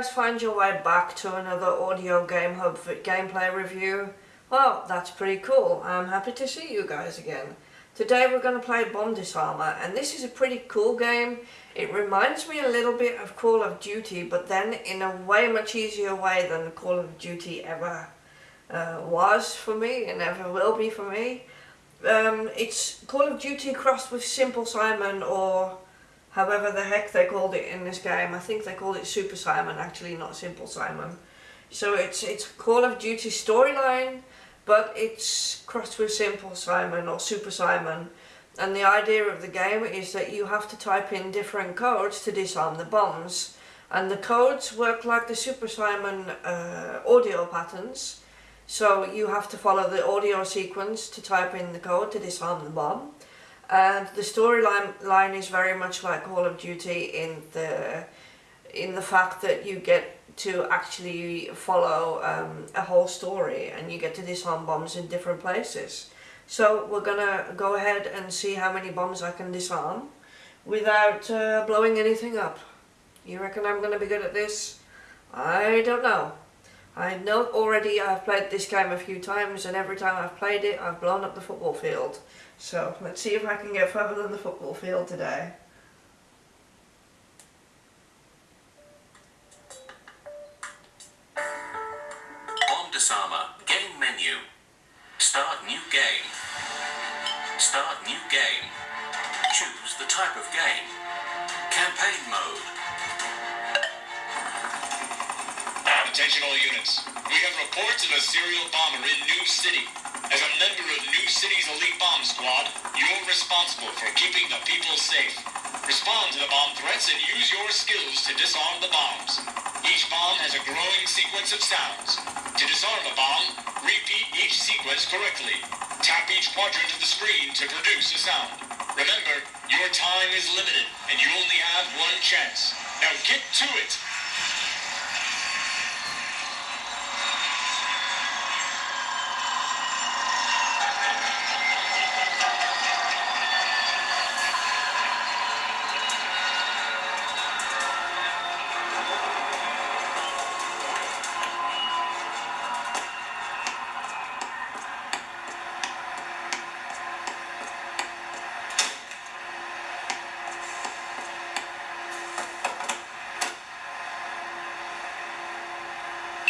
guys find your way back to another Audio Game Hub for gameplay review? Well, that's pretty cool. I'm happy to see you guys again. Today we're going to play Bomb Disarmer, and this is a pretty cool game. It reminds me a little bit of Call of Duty, but then in a way much easier way than Call of Duty ever uh, was for me, and ever will be for me. Um, it's Call of Duty crossed with Simple Simon or however the heck they called it in this game. I think they called it Super Simon, actually not Simple Simon. So it's it's Call of Duty storyline, but it's crossed with Simple Simon or Super Simon. And the idea of the game is that you have to type in different codes to disarm the bombs. And the codes work like the Super Simon uh, audio patterns. So you have to follow the audio sequence to type in the code to disarm the bomb. And the storyline line is very much like Call of Duty in the in the fact that you get to actually follow um, a whole story and you get to disarm bombs in different places. So we're gonna go ahead and see how many bombs I can disarm without uh, blowing anything up. You reckon I'm gonna be good at this? I don't know. I know already I've played this game a few times and every time I've played it I've blown up the football field. So let's see if I can get further than the football field today. Game menu. Start new game. Start new game. Choose the type of game. Campaign mode. Attention all units. We have reports of a serial bomber in New City. As a member of New City's elite bomb squad, you're responsible for keeping the people safe. Respond to the bomb threats and use your skills to disarm the bombs. Each bomb has a growing sequence of sounds. To disarm a bomb, repeat each sequence correctly. Tap each quadrant of the screen to produce a sound. Remember, your time is limited and you only have one chance. Now get to it!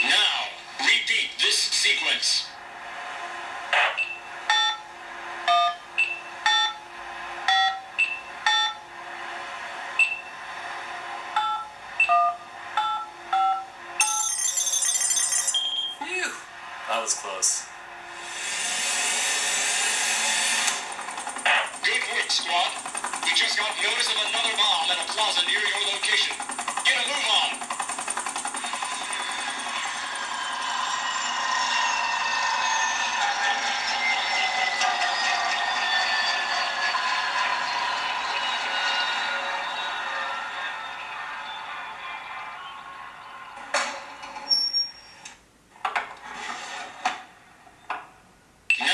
Now, repeat this sequence. Phew, was close. Good work, squad. We just got notice of another bomb at a plaza near your location. Get a move on. Now,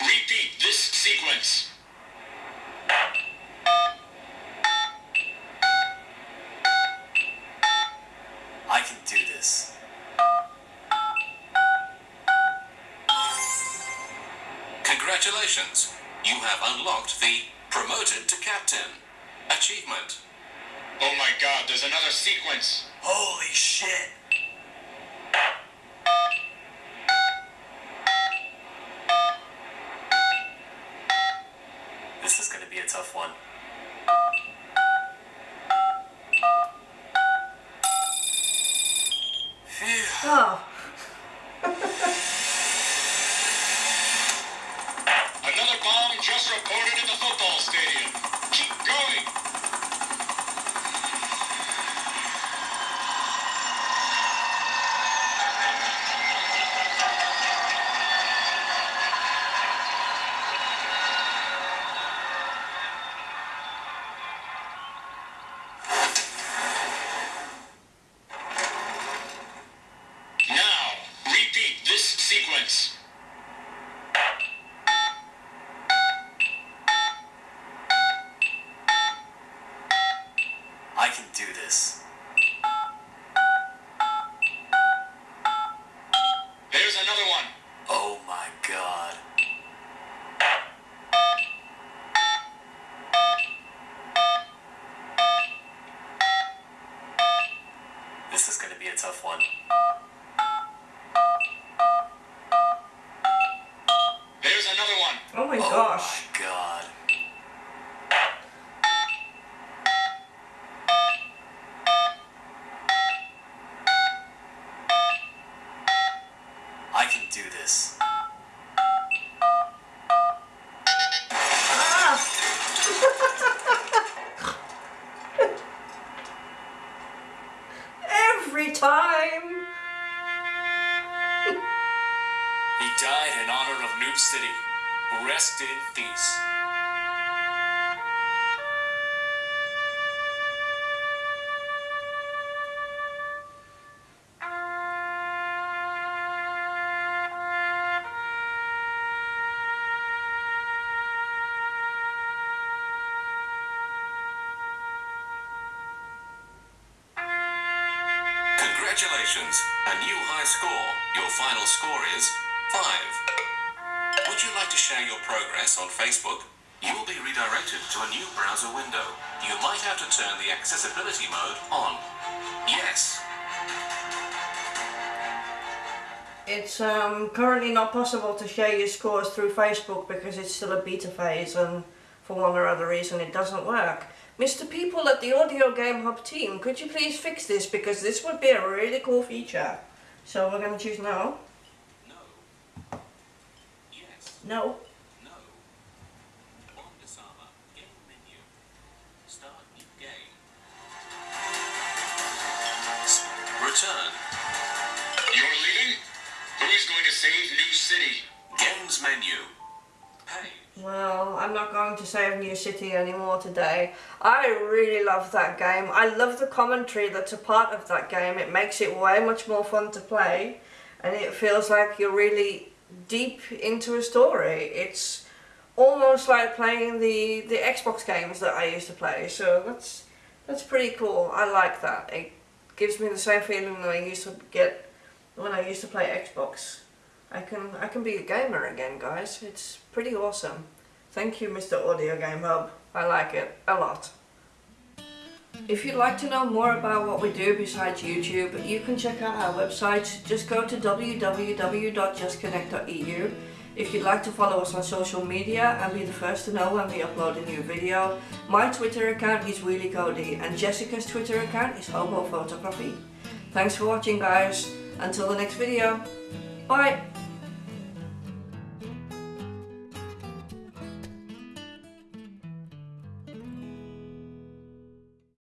repeat this sequence. I can do this. Congratulations! You have unlocked the Promoted to Captain achievement. Oh my god, there's another sequence. Holy shit! This is gonna be a tough one. Phew. Oh, Another bomb just reported at the football stadium. Keep going. Now, repeat this sequence. This is gonna be a tough one. There's another one. Oh my Oh gosh. my god. I can do this. City. Rest in peace. Congratulations, a new high score. Your final score is 5. Would you like to share your progress on Facebook? You will be redirected to a new browser window. You might have to turn the accessibility mode on. Yes. It's um, currently not possible to share your scores through Facebook because it's still a beta phase and for one or other reason it doesn't work. Mr. People at the Audio Game Hub team, could you please fix this because this would be a really cool feature. So we're going to choose no. No. Yes. No. No. Bomb disarmer. Game menu. Start new game. Return. You're leaving? Who's going to save New City? Games menu. Pay. Well, I'm not going to save New City anymore today. I really love that game. I love the commentary that's a part of that game. It makes it way much more fun to play and it feels like you're really deep into a story. It's almost like playing the, the Xbox games that I used to play. So that's that's pretty cool. I like that. It gives me the same feeling that I used to get when I used to play Xbox. I can I can be a gamer again, guys. It's pretty awesome. Thank you, Mr. Audio Game Hub. I like it a lot. If you'd like to know more about what we do besides YouTube, you can check out our website. Just go to www.justconnect.eu. If you'd like to follow us on social media and be the first to know when we upload a new video, my Twitter account is Wheelie Cody and Jessica's Twitter account is Hobo Photography. Thanks for watching guys. Until the next video. Bye.